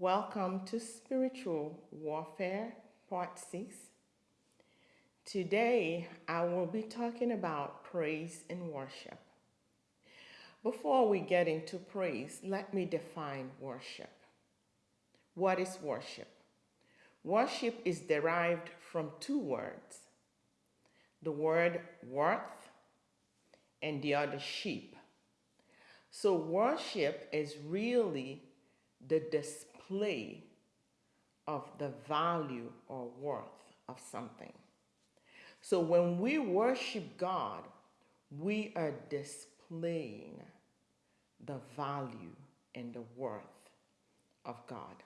Welcome to Spiritual Warfare, Part 6. Today I will be talking about praise and worship. Before we get into praise, let me define worship. What is worship? Worship is derived from two words the word worth and the other sheep. So, worship is really the display of the value or worth of something. So, when we worship God, we are displaying the value and the worth of God.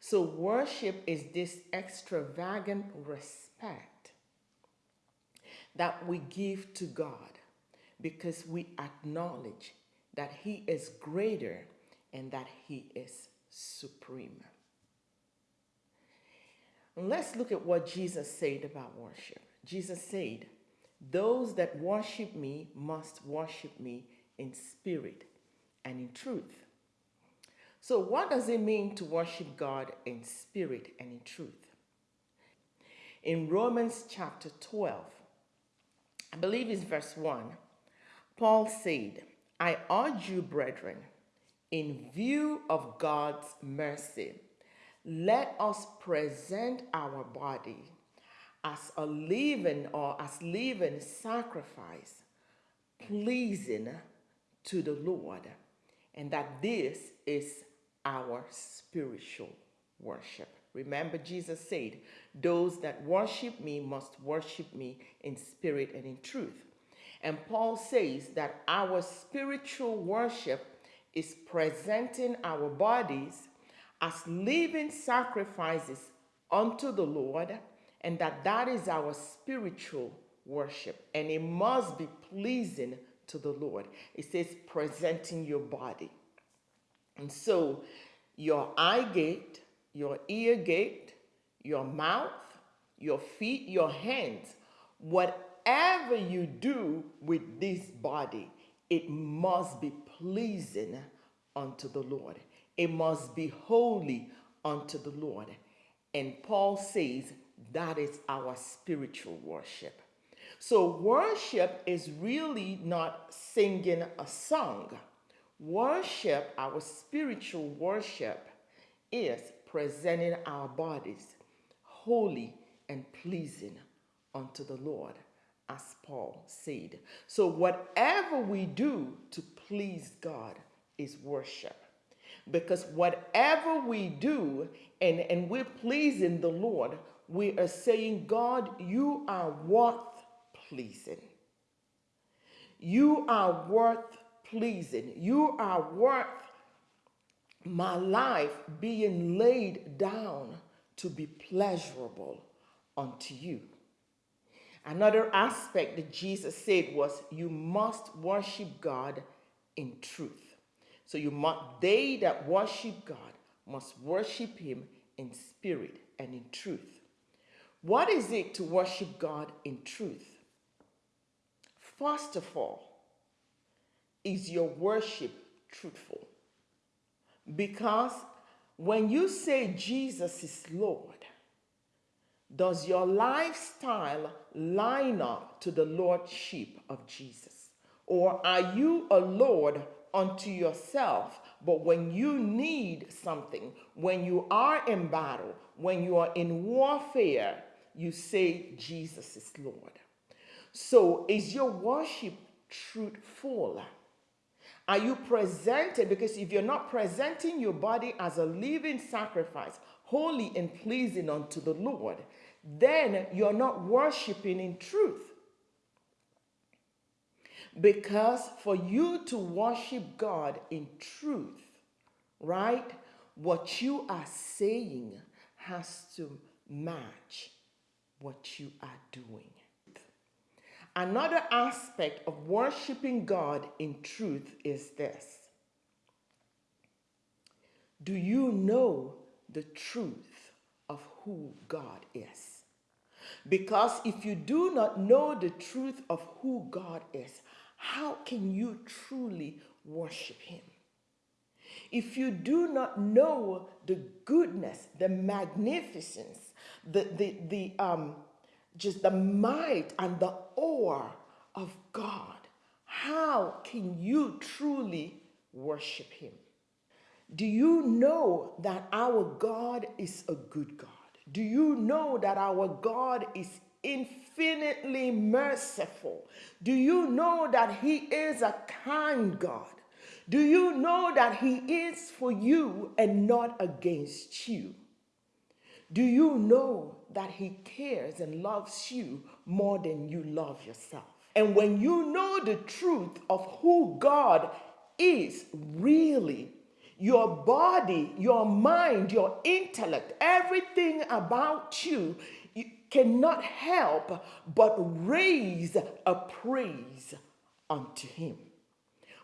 So, worship is this extravagant respect that we give to God because we acknowledge that He is greater and that He is supreme. let's look at what Jesus said about worship. Jesus said, Those that worship me must worship me in spirit and in truth. So, what does it mean to worship God in spirit and in truth? In Romans chapter 12, I believe it's verse 1, Paul said, I urge you, brethren, in view of God's mercy, let us present our body as a living or as living sacrifice, pleasing to the Lord, and that this is our spiritual worship. Remember, Jesus said, Those that worship me must worship me in spirit and in truth. And Paul says that our spiritual worship is presenting our bodies as living sacrifices unto the Lord, and that that is our spiritual worship, and it must be pleasing to the Lord. It says presenting your body. And so your eye gate, your ear gate, your mouth, your feet, your hands, whatever you do with this body, it must be pleasing unto the Lord. It must be holy unto the Lord. And Paul says that is our spiritual worship. So, worship is really not singing a song. Worship, our spiritual worship, is presenting our bodies holy and pleasing unto the Lord, as Paul said. So, whatever we do to please God is worship. Because whatever we do and, and we're pleasing the Lord, we are saying, God, you are worth pleasing. You are worth pleasing. You are worth my life being laid down to be pleasurable unto you. Another aspect that Jesus said was, You must worship God in truth. So you must, they that worship God must worship Him in spirit and in truth. What is it to worship God in truth? First of all, is your worship truthful? Because when you say Jesus is Lord, does your lifestyle line up to the Lordship of Jesus? Or are you a Lord unto yourself, but when you need something, when you are in battle, when you are in warfare, you say Jesus is Lord? So is your worship truthful? Are you presented? Because if you're not presenting your body as a living sacrifice, holy and pleasing unto the Lord, then you're not worshiping in truth. Because for you to worship God in truth, right, what you are saying has to match what you are doing. Another aspect of worshiping God in truth is this Do you know the truth of who God is? Because if you do not know the truth of who God is, how can you truly worship Him? if you do not know the goodness, the magnificence, the, the, the um, just the might and the awe of God, how can you truly worship Him? Do you know that our God is a good God? Do you know that our God is infinitely merciful? Do you know that He is a kind God? Do you know that He is for you and not against you? Do you know that He cares and loves you more than you love yourself? And when you know the truth of who God is really, your body, your mind, your intellect, everything about you, you cannot help but raise a praise unto Him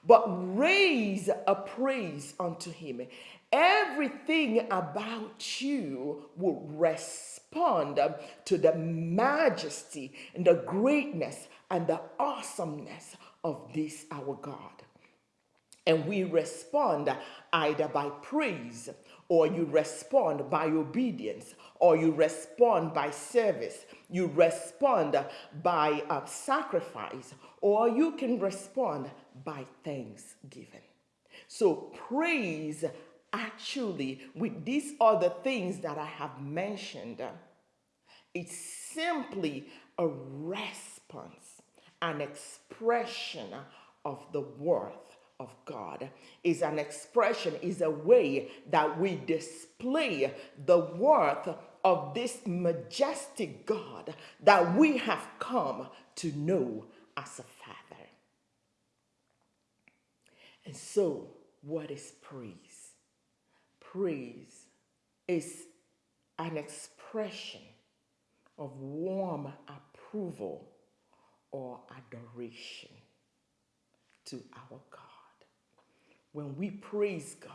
but raise a praise unto him. Everything about you will respond to the majesty and the greatness and the awesomeness of this our God. And we respond either by praise, or you respond by obedience, or you respond by service, you respond by uh, sacrifice, or you can respond by thanksgiving. So, praise actually, with these other things that I have mentioned, it's simply a response, an expression of the worth of God is an expression, is a way that we display the worth of this majestic God that we have come to know as a Father. And so, what is praise? Praise is an expression of warm approval or adoration to our God. When we praise God,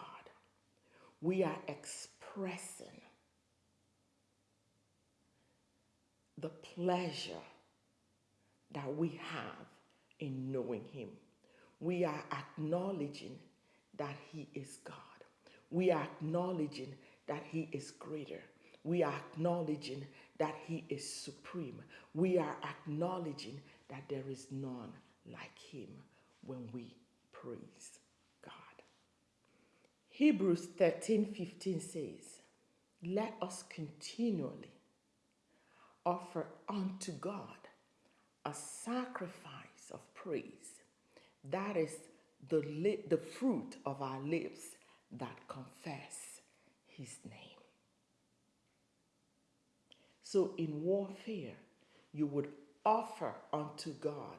we are expressing the pleasure that we have in knowing Him. We are acknowledging that He is God. We are acknowledging that He is greater. We are acknowledging that He is supreme. We are acknowledging that there is none like Him when we praise. Hebrews 13 15 says, Let us continually offer unto God a sacrifice of praise. That is the, the fruit of our lips that confess his name. So in warfare, you would offer unto God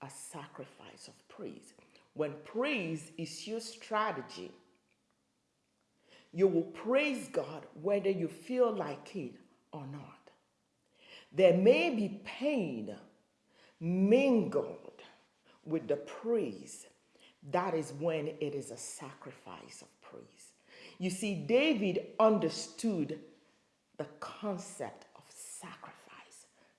a sacrifice of praise. When praise is your strategy, you will praise God whether you feel like it or not. There may be pain mingled with the praise. That is when it is a sacrifice of praise. You see, David understood the concept of sacrifice.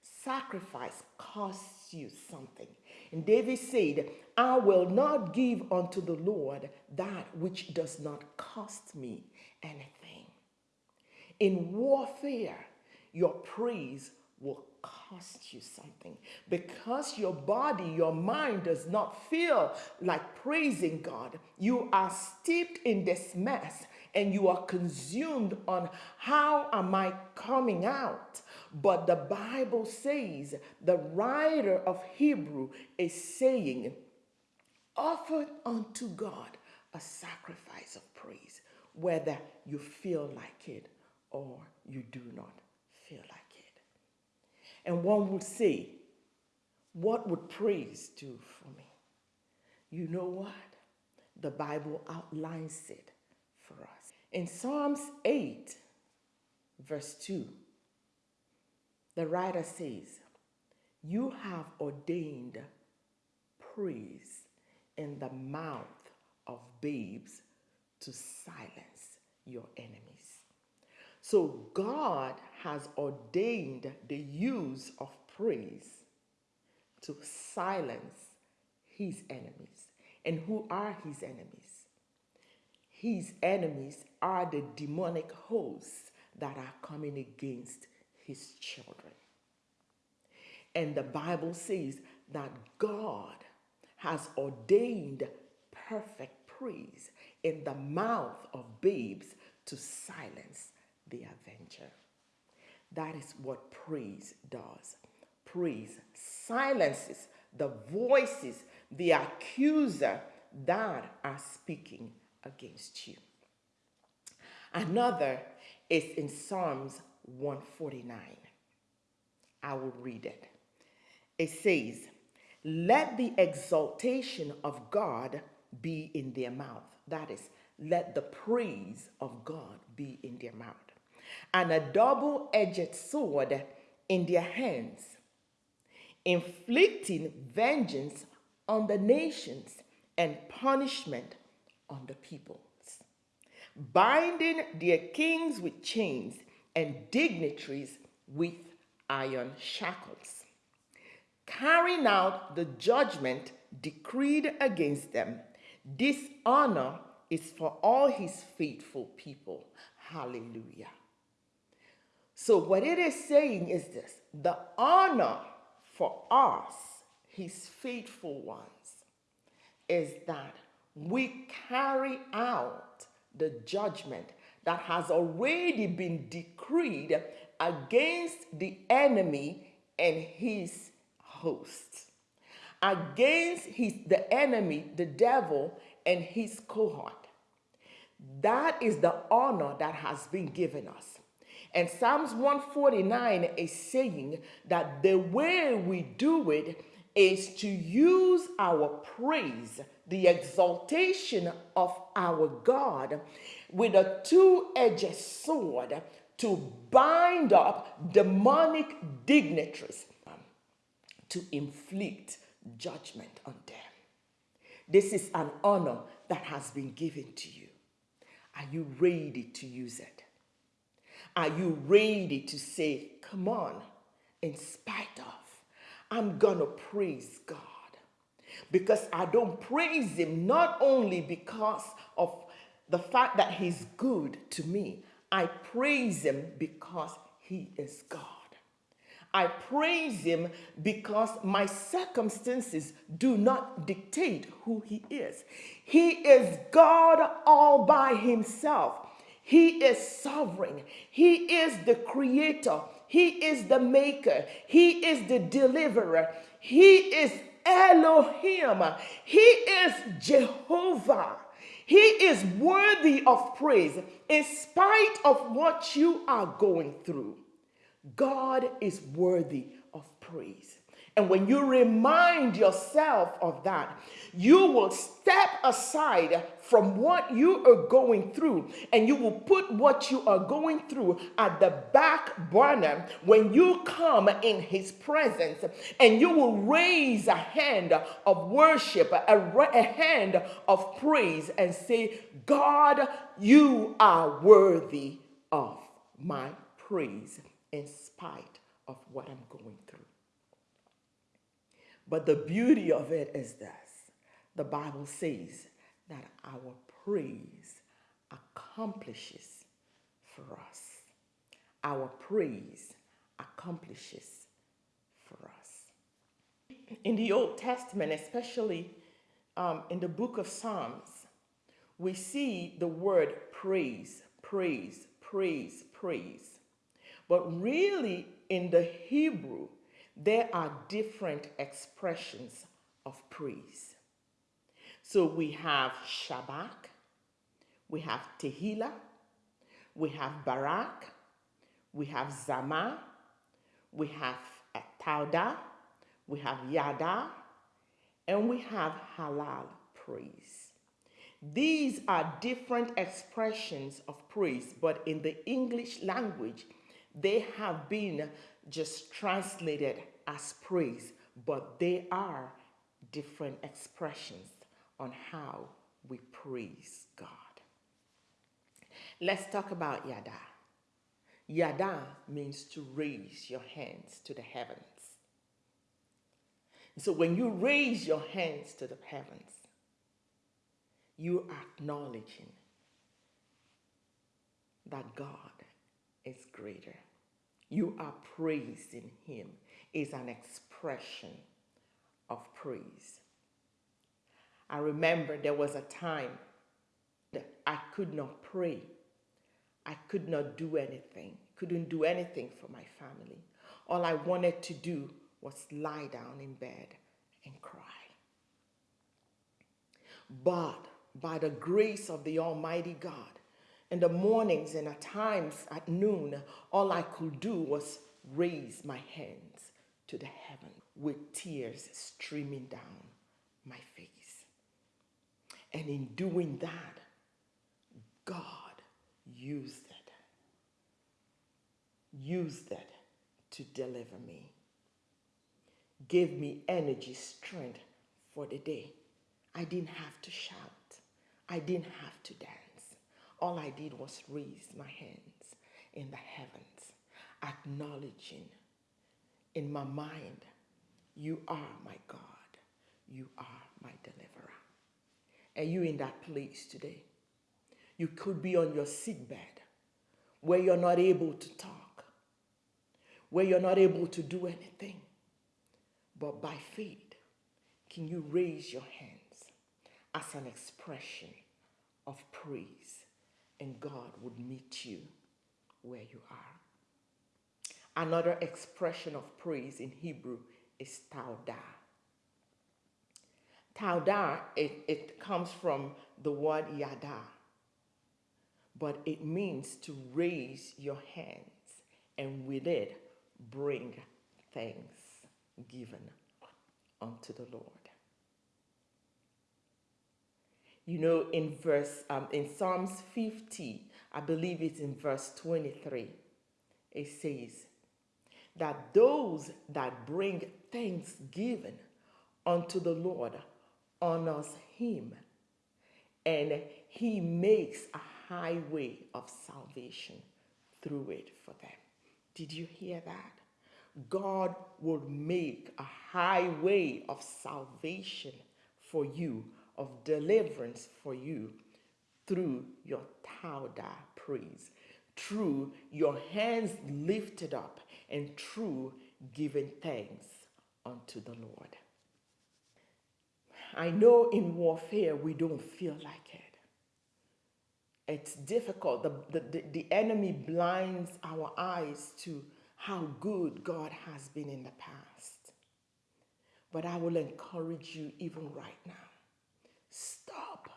Sacrifice costs you something. And David said, I will not give unto the Lord that which does not cost me anything. In warfare, your praise will cost you something because your body, your mind does not feel like praising God. You are steeped in this mess and you are consumed on how am I coming out? But the Bible says, the writer of Hebrew is saying, offer unto God a sacrifice of praise, whether you feel like it or you do not feel like it. And one would say, what would praise do for me? You know what? The Bible outlines it for us. In Psalms 8, verse 2, the writer says, You have ordained praise in the mouth of babes to silence your enemies. So God has ordained the use of praise to silence his enemies. And who are his enemies? his enemies are the demonic hosts that are coming against his children. And the Bible says that God has ordained perfect praise in the mouth of babes to silence the avenger. That is what praise does. Praise silences the voices, the accuser that are speaking against you. Another is in Psalms 149. I will read it. It says, Let the exaltation of God be in their mouth. That is, let the praise of God be in their mouth. And a double edged sword in their hands, inflicting vengeance on the nations and punishment on the peoples, binding their kings with chains and dignitaries with iron shackles, carrying out the judgment decreed against them. This honor is for all his faithful people. Hallelujah. So, what it is saying is this the honor for us, his faithful ones, is that we carry out the judgment that has already been decreed against the enemy and his hosts, against his, the enemy, the devil, and his cohort. That is the honor that has been given us. And Psalms 149 is saying that the way we do it is to use our praise, the exaltation of our God, with a two edged sword to bind up demonic dignitaries, to inflict judgment on them. This is an honor that has been given to you. Are you ready to use it? Are you ready to say, Come on, in spite of, I'm gonna praise God? Because I don't praise Him not only because of the fact that He's good to me, I praise Him because He is God. I praise him because my circumstances do not dictate who he is. He is God all by himself. He is sovereign. He is the creator. He is the maker. He is the deliverer. He is Elohim. He is Jehovah. He is worthy of praise in spite of what you are going through. God is worthy of praise. And when you remind yourself of that, you will step aside from what you are going through and you will put what you are going through at the back burner when you come in His presence and you will raise a hand of worship, a, a hand of praise, and say, God, you are worthy of my praise in spite of what I'm going through. But the beauty of it is this the Bible says that our praise accomplishes for us. Our praise accomplishes for us. In the Old Testament, especially um, in the book of Psalms, we see the word praise, praise, praise, praise. But really, in the Hebrew, there are different expressions of praise. So we have Shabach, we have Tehillah, we have Barak, we have Zama, we have Tauda, we have Yada, and we have Halal praise. These are different expressions of praise, but in the English language, they have been just translated as praise, but they are different expressions on how we praise God. Let's talk about yada. Yada means to raise your hands to the heavens. So when you raise your hands to the heavens, you are acknowledging that God is greater. You are praising Him is an expression of praise. I remember there was a time that I could not pray. I could not do anything, couldn't do anything for my family. All I wanted to do was lie down in bed and cry. But by the grace of the Almighty God, in the mornings and at times at noon, all I could do was raise my hands to the heaven with tears streaming down my face. And in doing that, God used it, used it to deliver me, gave me energy, strength for the day. I didn't have to shout. I didn't have to dance. All I did was raise my hands in the heavens, acknowledging in my mind, You are my God. You are my deliverer. And you in that place today. You could be on your sickbed where you're not able to talk, where you're not able to do anything. But by faith, can you raise your hands as an expression of praise and God would meet you where you are. Another expression of praise in Hebrew is tauda. Tauda, it, it comes from the word yada, but it means to raise your hands and with it bring thanks given unto the Lord. You know, in verse, um, in Psalms 50, I believe it's in verse 23, it says that those that bring thanksgiving unto the Lord honors him, and he makes a highway of salvation through it for them. Did you hear that? God will make a highway of salvation for you of deliverance for you through your tauda praise, through your hands lifted up, and through giving thanks unto the Lord. I know in warfare we don't feel like it. It's difficult. The, the, the, enemy blinds our eyes to how good God has been in the past. But I will encourage you even right now Stop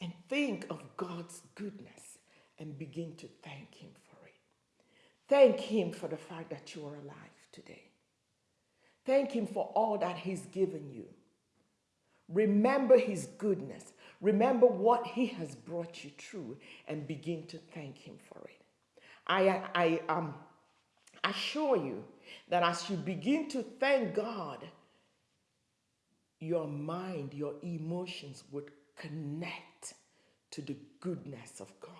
and think of God's goodness and begin to thank Him for it. Thank Him for the fact that you are alive today. Thank Him for all that He's given you. Remember His goodness. Remember what He has brought you through and begin to thank Him for it. I, I um, assure you that as you begin to thank God, your mind, your emotions would connect to the goodness of God.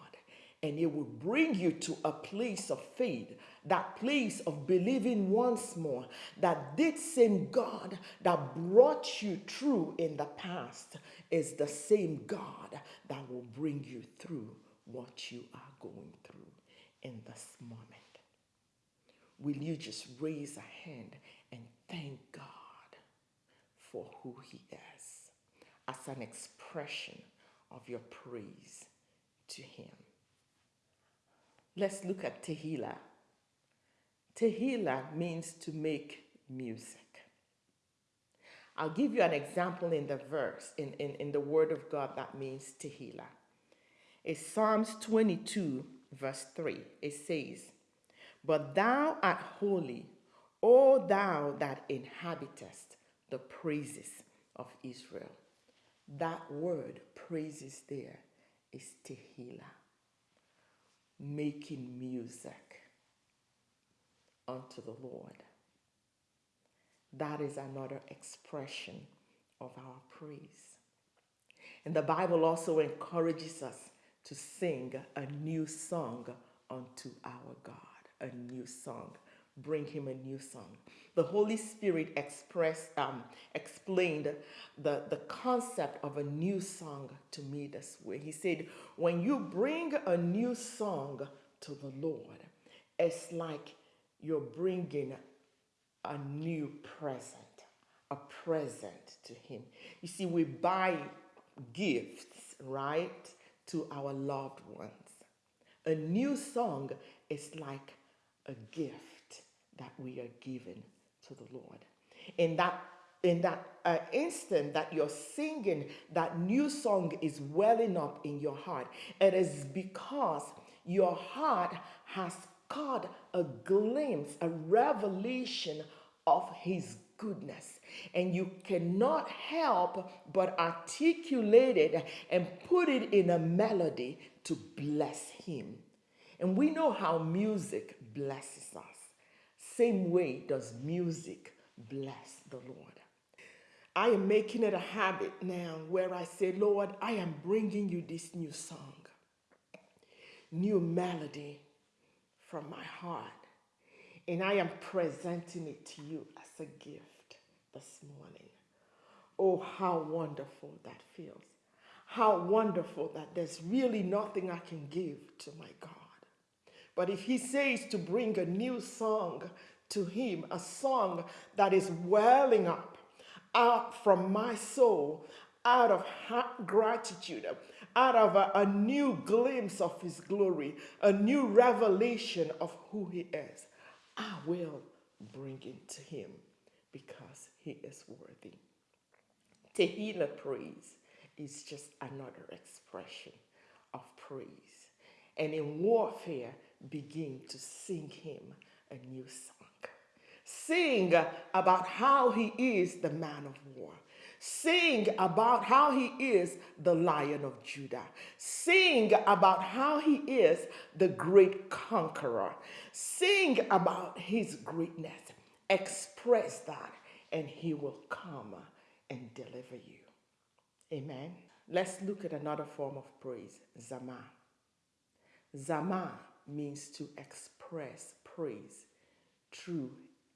And it will bring you to a place of faith, that place of believing once more that this same God that brought you through in the past is the same God that will bring you through what you are going through in this moment. Will you just raise a hand and thank God? For who He is as an expression of your praise to Him. Let's look at Tehillah. Tehillah means to make music. I'll give you an example in the verse, in, in, in the Word of God that means Tehillah. It's Psalms 22, verse 3. It says, But thou art holy, O thou that inhabitest the praises of Israel. That word, praises, there is tehillah, making music unto the Lord. That is another expression of our praise. And the Bible also encourages us to sing a new song unto our God, a new song bring him a new song. The Holy Spirit expressed, um, explained the, the concept of a new song to me this way. He said, When you bring a new song to the Lord, it's like you're bringing a new present, a present to Him. You see, we buy gifts, right, to our loved ones. A new song is like a gift that we are given to the Lord. In that in that uh, instant that you're singing that new song is welling up in your heart, it is because your heart has caught a glimpse, a revelation of His goodness. And you cannot help but articulate it and put it in a melody to bless Him. And we know how music blesses us. Same way does music bless the Lord. I am making it a habit now where I say, Lord, I am bringing you this new song, new melody from my heart. And I am presenting it to you as a gift this morning. Oh, how wonderful that feels. How wonderful that there's really nothing I can give to my God. But if He says to bring a new song to Him, a song that is welling up out from my soul, out of gratitude, out of a, a, new glimpse of His glory, a new revelation of who He is, I will bring it to Him because He is worthy. Tehillah praise is just another expression of praise. And in warfare, begin to sing Him a new song. Sing about how He is the man of war Sing about how he is the lion of Judah. Sing about how he is the great conqueror. Sing about his greatness. Express that, and he will come and deliver you. Amen. Let's look at another form of praise Zama. Zama means to express praise through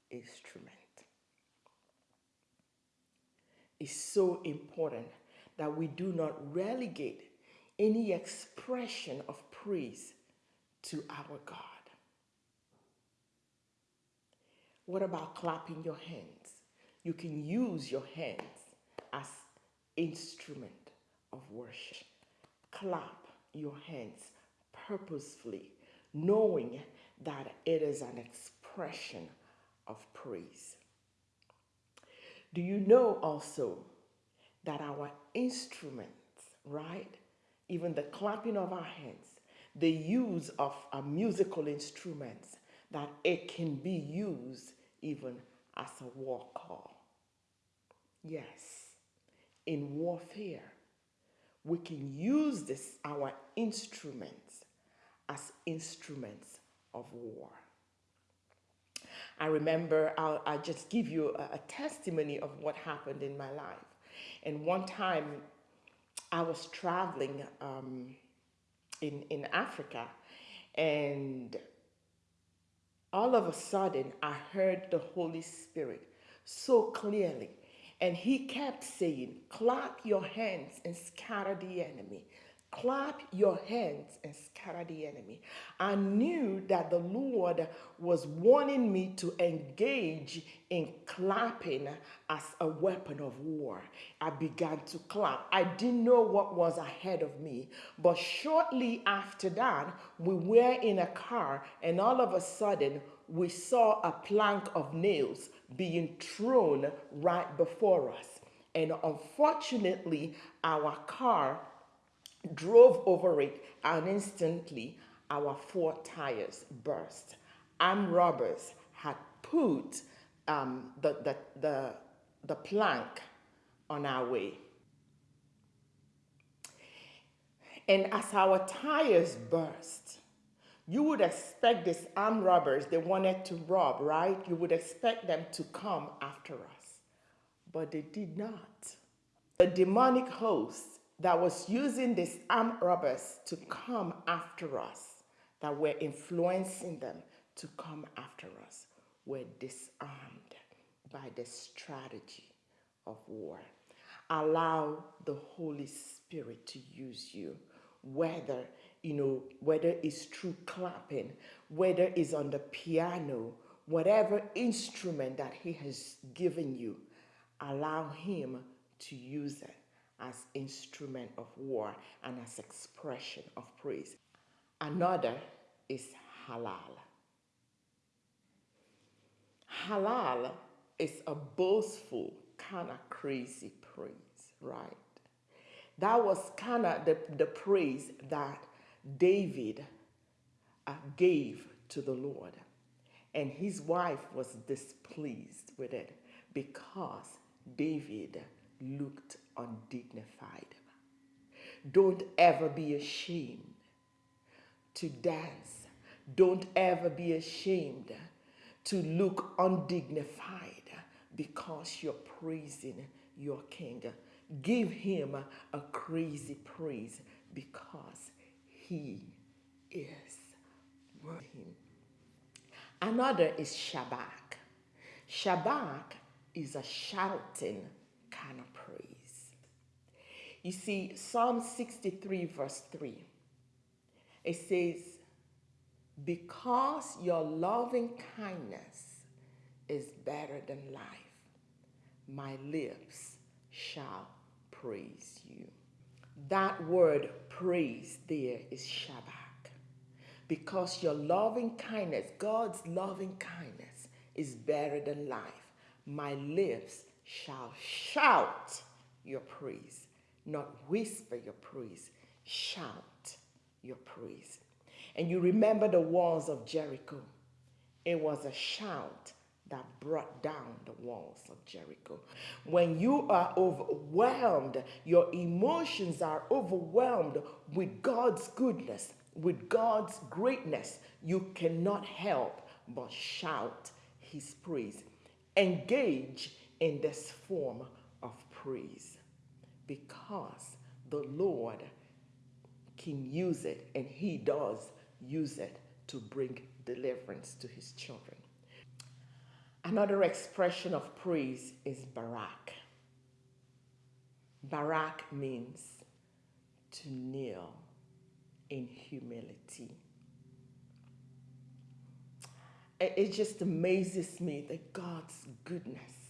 instrument It's so important that we do not relegate any expression of praise to our God. What about clapping your hands? You can use your hands as instrument of worship. Clap your hands purposefully, knowing that it is an expression of praise. Do you know also that our instruments, right? Even the clapping of our hands, the use of our musical instruments, that it can be used even as a war call. Yes, in warfare, we can use this, our instruments, as instruments of war. I remember, I'll, I'll just give you a, a testimony of what happened in my life. And one time I was traveling um, in, in Africa and all of a sudden I heard the Holy Spirit so clearly. And he kept saying, clap your hands and scatter the enemy. Clap your hands and scatter the enemy. I knew that the Lord was wanting me to engage in clapping as a weapon of war. I began to clap. I didn't know what was ahead of me, but shortly after that, we were in a car, and all of a sudden, we saw a plank of nails being thrown right before us. And unfortunately, our car drove over it, and instantly our four tires burst. Armed robbers had put um, the, the, the, the plank on our way. And as our tires burst, you would expect these armed robbers, they wanted to rob, right? You would expect them to come after us. But they did not. The demonic host that was using these armed robbers to come after us, that were influencing them to come after us, were disarmed by the strategy of war. Allow the Holy Spirit to use you, whether you know whether it's through clapping, whether it's on the piano, whatever instrument that He has given you, allow Him to use it as instrument of war and as expression of praise. Another is halal. Halal is a boastful, kind of crazy praise, right? That was kind of the, the praise that David uh, gave to the Lord. And his wife was displeased with it because David looked undignified. Don't ever be ashamed to dance. Don't ever be ashamed to look undignified because you're praising your king. Give him a crazy praise because he is worthy. Another is Shabach. Shabach is a shouting kind of praise. You see, Psalm 63, verse 3, it says, Because your loving kindness is better than life, my lips shall praise you. That word praise there is Shabach. Because your loving kindness, God's loving kindness, is better than life. My lips shall shout your praise, not whisper your praise, shout your praise. And you remember the walls of Jericho. It was a shout that brought down the walls of Jericho. When you are overwhelmed, your emotions are overwhelmed with God's goodness, with God's greatness, you cannot help but shout his praise. Engage in this form of praise because the Lord can use it and he does use it to bring deliverance to his children. Another expression of praise is barak. Barak means to kneel in humility. It just amazes me that God's goodness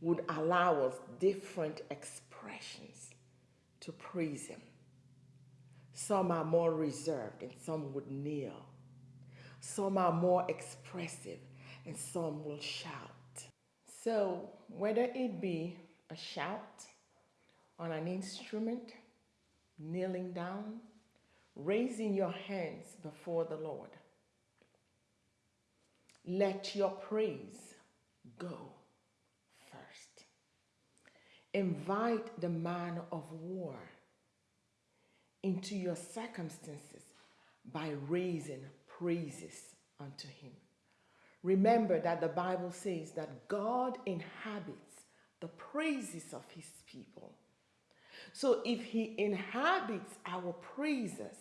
would allow us different expressions to praise Him. Some are more reserved and some would kneel. Some are more expressive and some will shout. So, whether it be a shout on an instrument, kneeling down, raising your hands before the Lord, let your praise go. Invite the man of war into your circumstances by raising praises unto him. Remember that the Bible says that God inhabits the praises of his people. So if he inhabits our praises,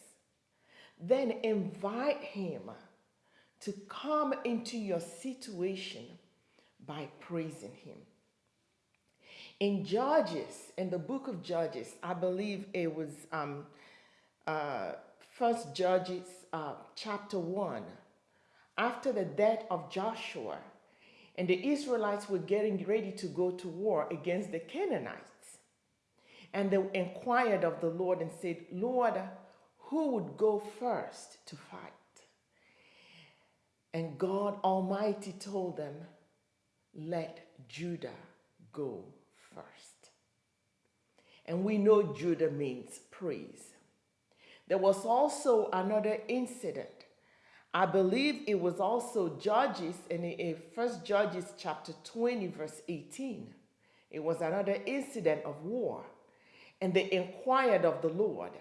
then invite him to come into your situation by praising him. In Judges, in the book of Judges, I believe it was um, uh, First Judges uh, chapter 1, after the death of Joshua, and the Israelites were getting ready to go to war against the Canaanites. And they inquired of the Lord and said, Lord, who would go first to fight? And God Almighty told them, let Judah go first. And we know Judah means praise. There was also another incident. I believe it was also Judges in First Judges chapter 20, verse 18. It was another incident of war. And they inquired of the Lord,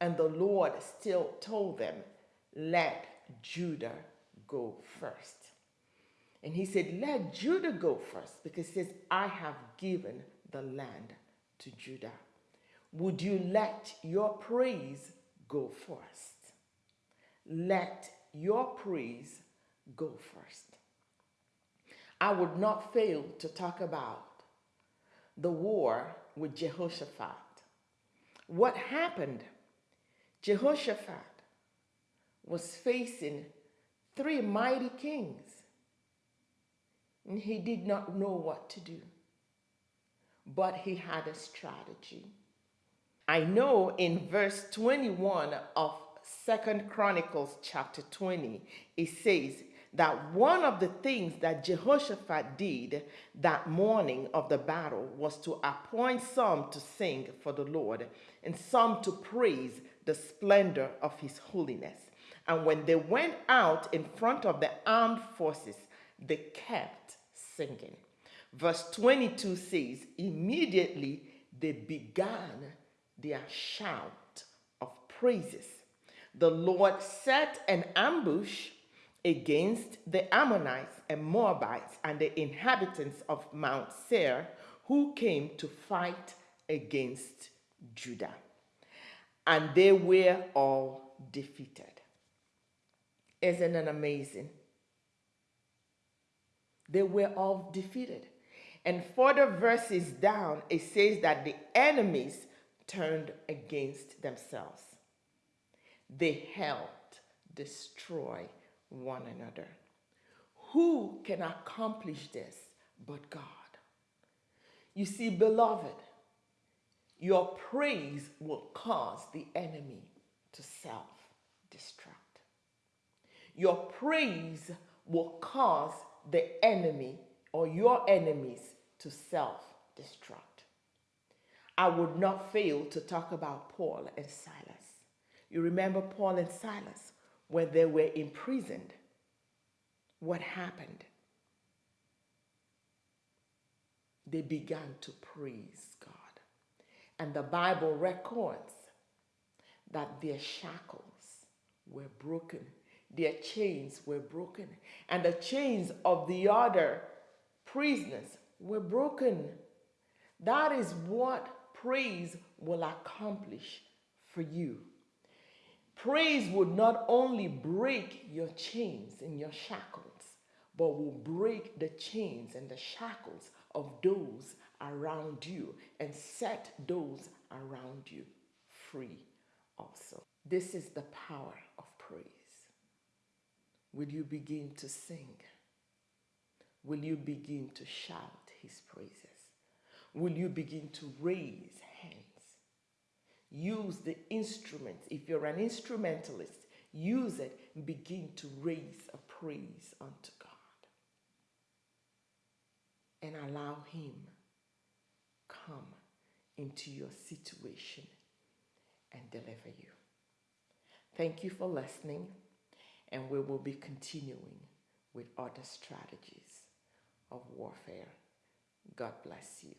and the Lord still told them, Let Judah go first. And he said, Let Judah go first, because he says, I have given the land to Judah. Would you let your praise go first. Let your praise go first. I would not fail to talk about the war with Jehoshaphat. What happened? Jehoshaphat was facing three mighty kings, and he did not know what to do. But he had a strategy. I know in verse 21 of Second Chronicles chapter 20, it says that one of the things that Jehoshaphat did that morning of the battle was to appoint some to sing for the Lord and some to praise the splendor of his holiness. And when they went out in front of the armed forces, they kept singing. Verse 22 says, Immediately they began their shout of praises. The Lord set an ambush against the Ammonites and Moabites and the inhabitants of Mount Seir who came to fight against Judah. And they were all defeated. Isn't it amazing? They were all defeated. And further verses down, it says that the enemies turned against themselves. They helped destroy one another. Who can accomplish this but God? You see, beloved, your praise will cause the enemy to self destruct. Your praise will cause the enemy or your enemies to self destruct. I would not fail to talk about Paul and Silas. You remember Paul and Silas when they were imprisoned? What happened? They began to praise God. And the Bible records that their shackles were broken, their chains were broken, and the chains of the other prisoners were broken. That is what praise will accomplish for you. Praise would not only break your chains and your shackles, but will break the chains and the shackles of those around you and set those around you free also. This is the power of praise. Will you begin to sing? Will you begin to shout his praises? Will you begin to raise hands? Use the instruments. If you're an instrumentalist, use it and begin to raise a praise unto God. And allow him come into your situation and deliver you. Thank you for listening, and we will be continuing with other strategies of warfare. God bless you.